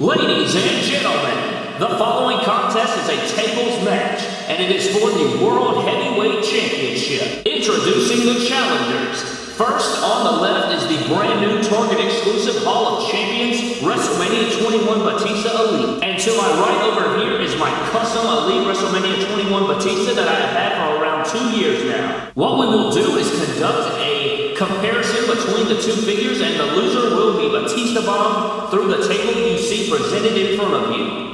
Ladies and gentlemen, the following contest is a tables match, and it is for the World Heavyweight Championship. Introducing the challengers. First, on the left is the brand new Target exclusive Hall of Champions WrestleMania 21 Batista Elite. And to my right over here is my custom Elite WrestleMania 21 Batista that I have had for around two years now. What we will do is conduct a comparison between the two figures and the loser will be Batista Bomb through the table you see presented in front of you.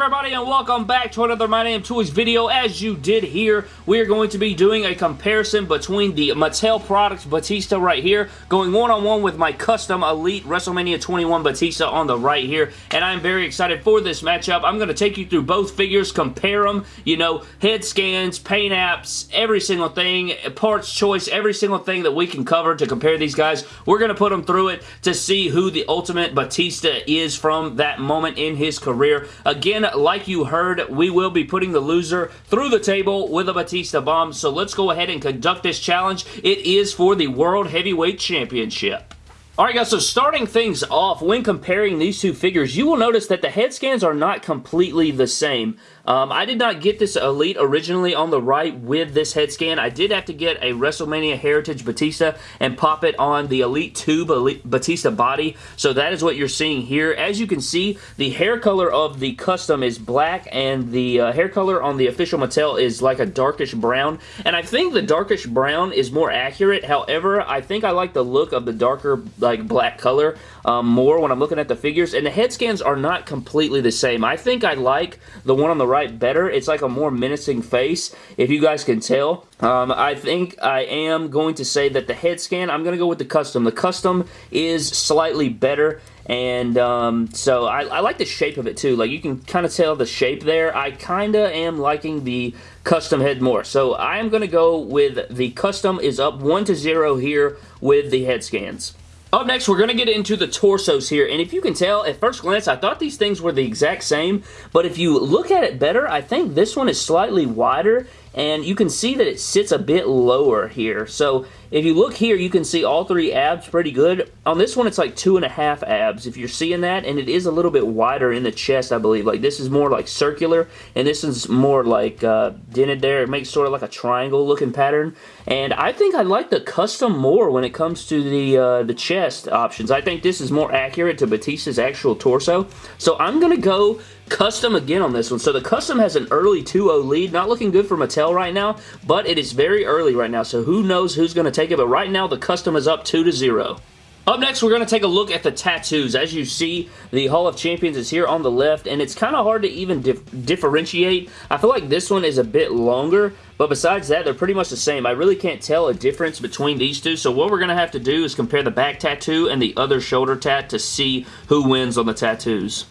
Everybody and welcome back to another My Name Toys video. As you did here, we are going to be doing a comparison between the Mattel products Batista right here, going one-on-one -on -one with my custom Elite WrestleMania 21 Batista on the right here, and I'm very excited for this matchup. I'm going to take you through both figures, compare them, you know, head scans, paint apps, every single thing, parts choice, every single thing that we can cover to compare these guys. We're going to put them through it to see who the ultimate Batista is from that moment in his career. Again, like you heard, we will be putting the loser through the table with a Batista bomb, so let's go ahead and conduct this challenge. It is for the World Heavyweight Championship. Alright guys, so starting things off, when comparing these two figures, you will notice that the head scans are not completely the same. Um, I did not get this Elite originally on the right with this head scan. I did have to get a WrestleMania Heritage Batista and pop it on the Elite 2 Batista body. So that is what you're seeing here. As you can see, the hair color of the custom is black and the uh, hair color on the official Mattel is like a darkish brown. And I think the darkish brown is more accurate. However, I think I like the look of the darker like black color um, more when I'm looking at the figures. And the head scans are not completely the same. I think I like the one on the right right better. It's like a more menacing face, if you guys can tell. Um, I think I am going to say that the head scan, I'm going to go with the custom. The custom is slightly better and um, so I, I, like the shape of it too. Like you can kind of tell the shape there. I kind of am liking the custom head more. So I am to go with the custom is up 1 to 0 here with the head scans. Up next, we're going to get into the torsos here, and if you can tell, at first glance, I thought these things were the exact same, but if you look at it better, I think this one is slightly wider, and you can see that it sits a bit lower here. So if you look here, you can see all three abs pretty good. On this one, it's like two and a half abs, if you're seeing that, and it is a little bit wider in the chest, I believe. Like, this is more like circular, and this is more like uh, dented there. It makes sort of like a triangle-looking pattern, and I think I like the custom more when it comes to the, uh, the chest options. I think this is more accurate to Batista's actual torso, so I'm going to go Custom again on this one. So the Custom has an early 2-0 lead. Not looking good for Mattel right now, but it is very early right now, so who knows who's going to take it. But right now, the Custom is up 2-0. Up next, we're going to take a look at the tattoos. As you see, the Hall of Champions is here on the left, and it's kind of hard to even dif differentiate. I feel like this one is a bit longer, but besides that, they're pretty much the same. I really can't tell a difference between these two, so what we're going to have to do is compare the back tattoo and the other shoulder tat to see who wins on the tattoos.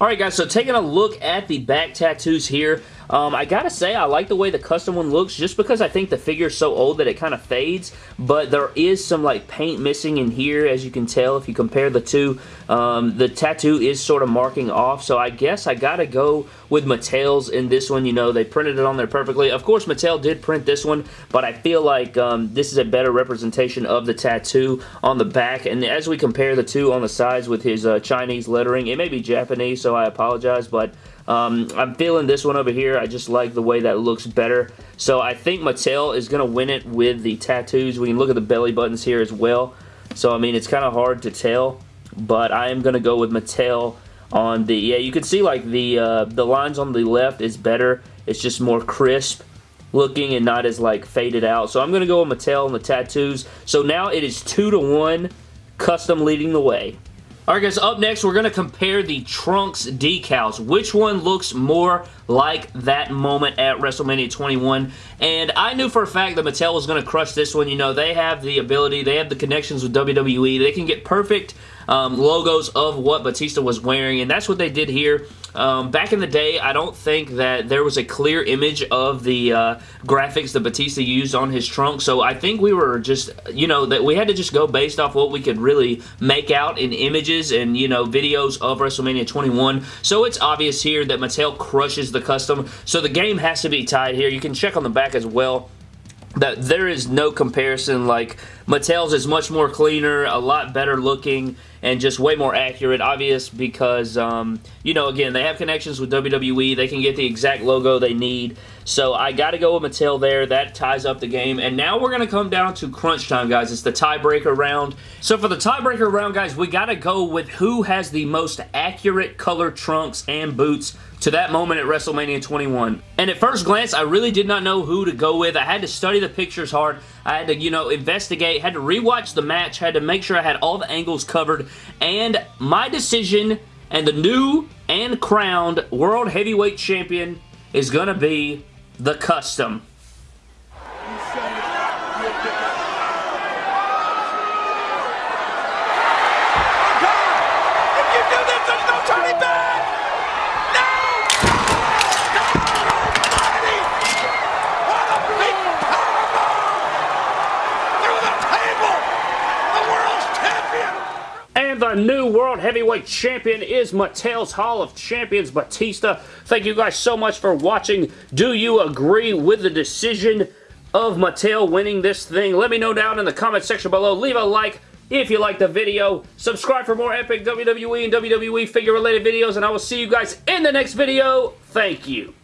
Alright guys, so taking a look at the back tattoos here, um, I gotta say, I like the way the custom one looks just because I think the figure is so old that it kind of fades, but there is some like paint missing in here as you can tell if you compare the two. Um, the tattoo is sort of marking off, so I guess I gotta go with Mattel's in this one. You know, they printed it on there perfectly. Of course, Mattel did print this one, but I feel like um, this is a better representation of the tattoo on the back, and as we compare the two on the sides with his uh, Chinese lettering, it may be Japanese, so I apologize, but um, I'm feeling this one over here. I just like the way that looks better. So I think Mattel is going to win it with the tattoos. We can look at the belly buttons here as well. So, I mean, it's kind of hard to tell. But I am going to go with Mattel on the... Yeah, you can see, like, the, uh, the lines on the left is better. It's just more crisp looking and not as, like, faded out. So I'm going to go with Mattel on the tattoos. So now it is 2 to 1, custom leading the way. Alright guys, up next we're going to compare the Trunks decals. Which one looks more like that moment at WrestleMania 21? And I knew for a fact that Mattel was going to crush this one. You know, they have the ability, they have the connections with WWE. They can get perfect um, logos of what Batista was wearing, and that's what they did here. Um, back in the day, I don't think that there was a clear image of the uh, graphics that Batista used on his trunk, so I think we were just, you know, that we had to just go based off what we could really make out in images and, you know, videos of WrestleMania 21. So it's obvious here that Mattel crushes the custom, so the game has to be tied here. You can check on the back as well that there is no comparison like Mattel's is much more cleaner, a lot better looking, and just way more accurate. Obvious because, um, you know, again, they have connections with WWE. They can get the exact logo they need. So I got to go with Mattel there. That ties up the game. And now we're going to come down to crunch time, guys. It's the tiebreaker round. So for the tiebreaker round, guys, we got to go with who has the most accurate color trunks and boots to that moment at WrestleMania 21. And at first glance, I really did not know who to go with. I had to study the pictures hard. I had to, you know, investigate, had to rewatch the match, had to make sure I had all the angles covered. And my decision and the new and crowned World Heavyweight Champion is going to be the Custom. The new World Heavyweight Champion is Mattel's Hall of Champions, Batista. Thank you guys so much for watching. Do you agree with the decision of Mattel winning this thing? Let me know down in the comment section below. Leave a like if you liked the video. Subscribe for more epic WWE and WWE figure related videos, and I will see you guys in the next video. Thank you.